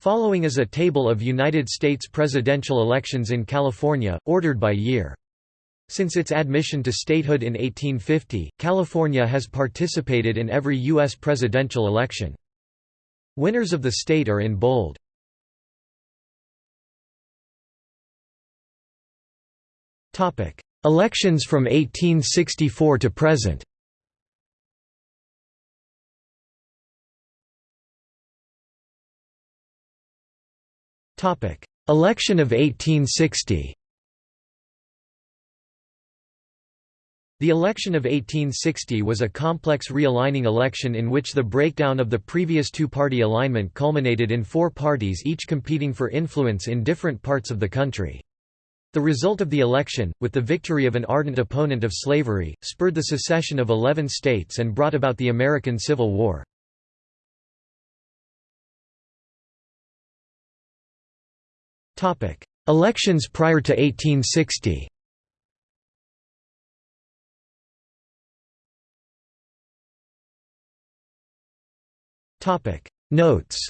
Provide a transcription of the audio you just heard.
Following is a table of United States presidential elections in California, ordered by year. Since its admission to statehood in 1850, California has participated in every U.S. presidential election. Winners of the state are in bold. Elections from 1864 to present Election of 1860 The election of 1860 was a complex realigning election in which the breakdown of the previous two-party alignment culminated in four parties each competing for influence in different parts of the country. The result of the election, with the victory of an ardent opponent of slavery, spurred the secession of eleven states and brought about the American Civil War. Elections prior to 1860 Notes